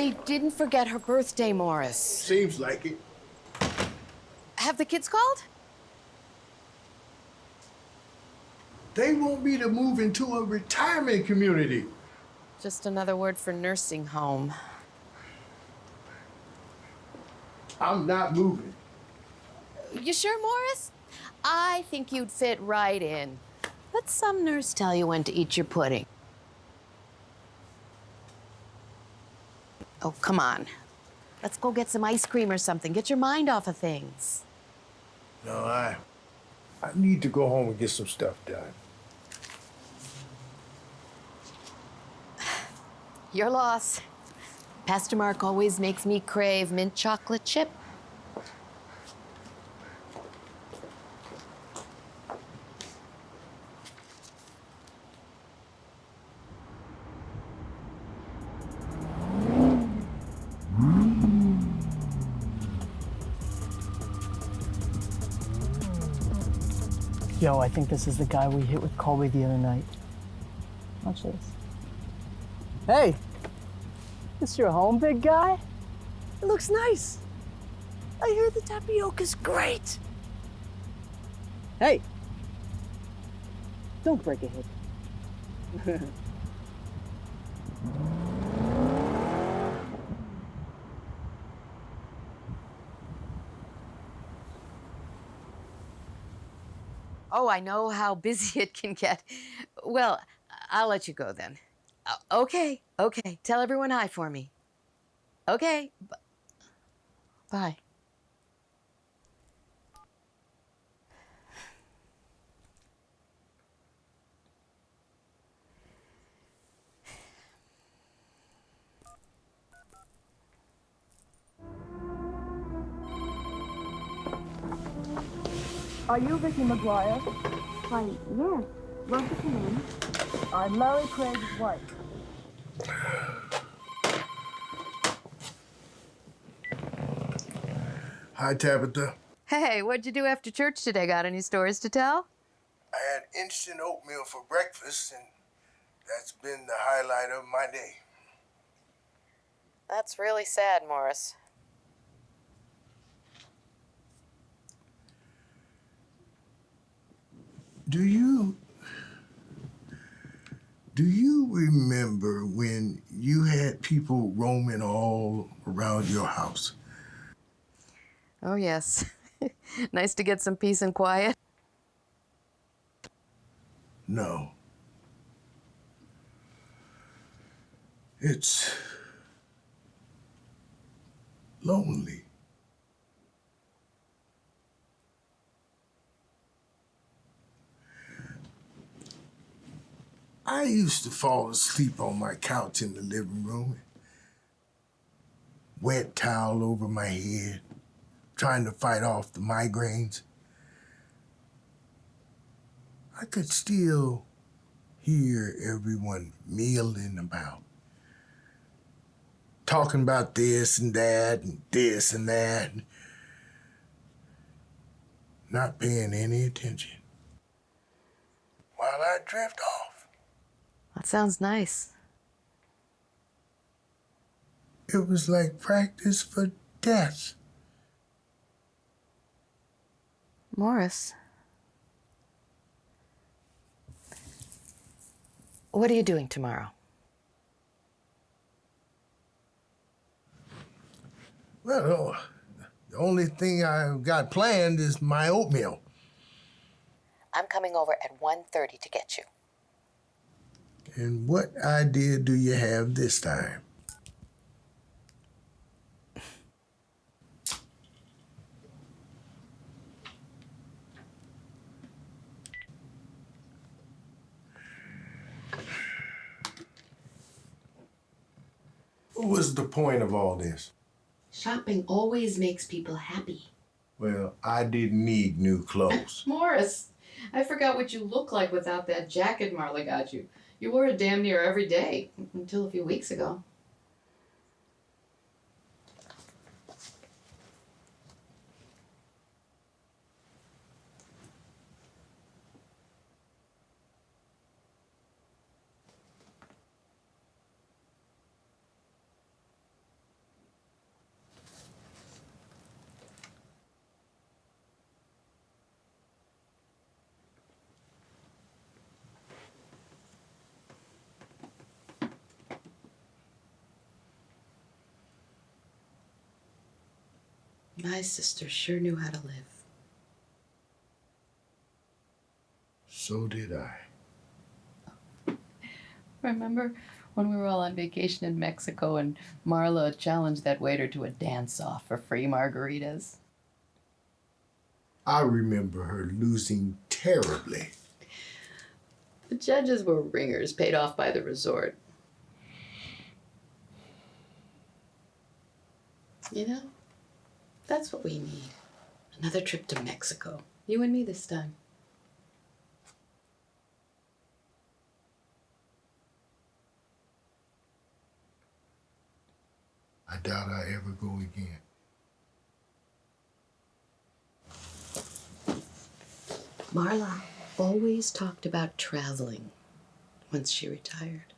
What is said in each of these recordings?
They didn't forget her birthday, Morris. Seems like it. Have the kids called? They want me to move into a retirement community. Just another word for nursing home. I'm not moving. You sure, Morris? I think you'd fit right in. Let some nurse tell you when to eat your pudding. Oh, come on. Let's go get some ice cream or something. Get your mind off of things. No, I. I need to go home and get some stuff done. Your loss. Pastor Mark always makes me crave mint chocolate chip. Yo, I think this is the guy we hit with Colby the other night. Watch this. Hey, this your home, big guy? It looks nice. I hear the tapioca's great. Hey, don't break a hip. Oh, I know how busy it can get. Well, I'll let you go then. Uh, okay, okay. Tell everyone hi for me. Okay. b- Bye. Are you Vicky McGuire? Why, yes. Won't you come in? I'm Larry Craig's wife. Hi, Tabitha. Hey, what'd you do after church today? Got any stories to tell? I had instant oatmeal for breakfast, and that's been the highlight of my day. That's really sad, Morris. Do you. Do you remember when you had people roaming all around your house? Oh, yes. nice to get some peace and quiet. No. It's lonely. I used to fall asleep on my couch in the living room, wet towel over my head, trying to fight off the migraines. I could still hear everyone milling about, talking about this and that and this and that, not paying any attention. While I drift off, That sounds nice. it was like practice for death. Morris. What are you doing tomorrow? Well, the only thing I've got planned is my oatmeal. I'm coming over at 1.30 to get you. And what idea do you have this time? What was the point of all this? Shopping always makes people happy. Well, I didn't need new clothes. Morris, I forgot what you look like without that jacket Marla got you. You wore it damn near every day until a few weeks ago. My sister sure knew how to live. So did I. Remember when we were all on vacation in Mexico and Marla challenged that waiter to a dance off for free margaritas? I remember her losing terribly. The judges were ringers paid off by the resort. You know, that's what we need. Another trip to Mexico. You and me this time. I doubt I ever go again. Marla always talked about traveling once she retired.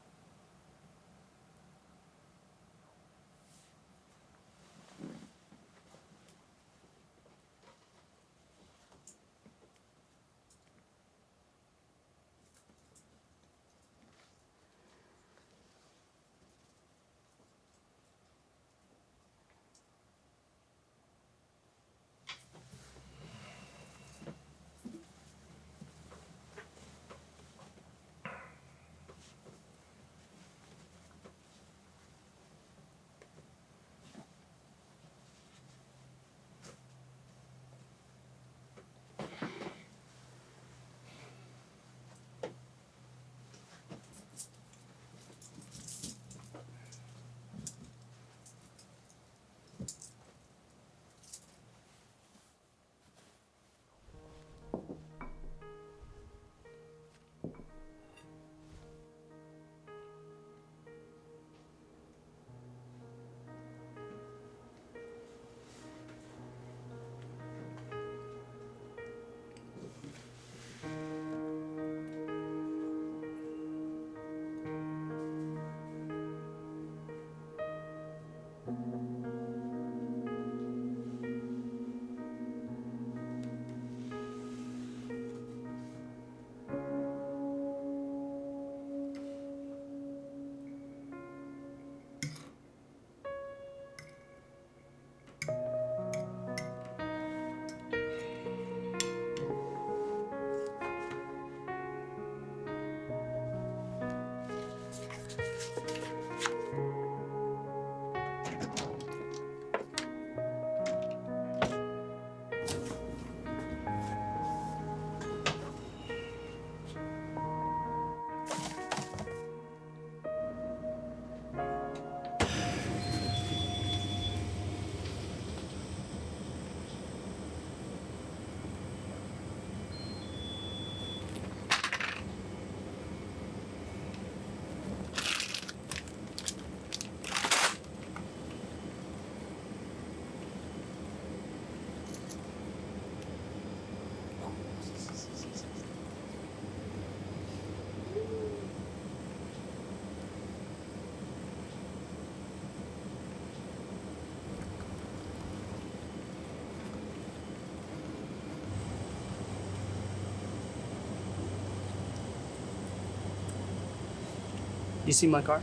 You see my car?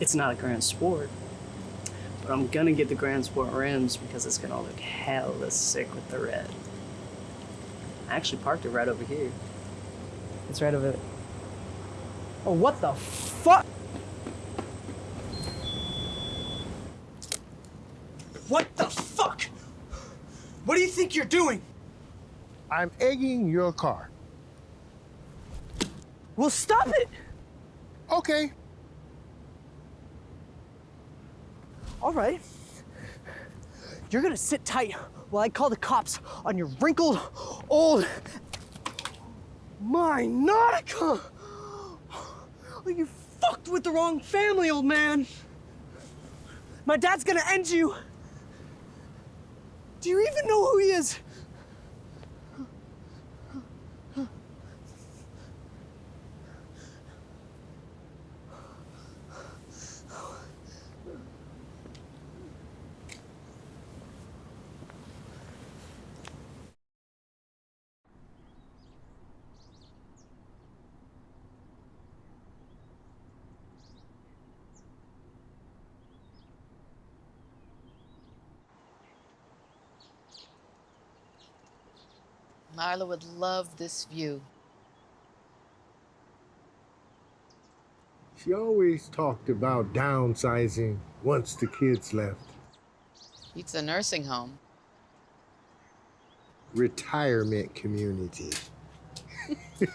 It's not a Grand Sport, but I'm gonna get the Grand Sport rims because it's gonna look hella sick with the red. I actually parked it right over here. It's right over there. Oh, what the fuck? What the fuck? What do you think you're doing? I'm egging your car. Well, stop it! Okay. All right. You're gonna sit tight while I call the cops on your wrinkled, old. My Nautica! Oh, you fucked with the wrong family, old man. My dad's gonna end you. Do you even know who he is? Marla would love this view. She always talked about downsizing once the kids left. It's a nursing home. Retirement community.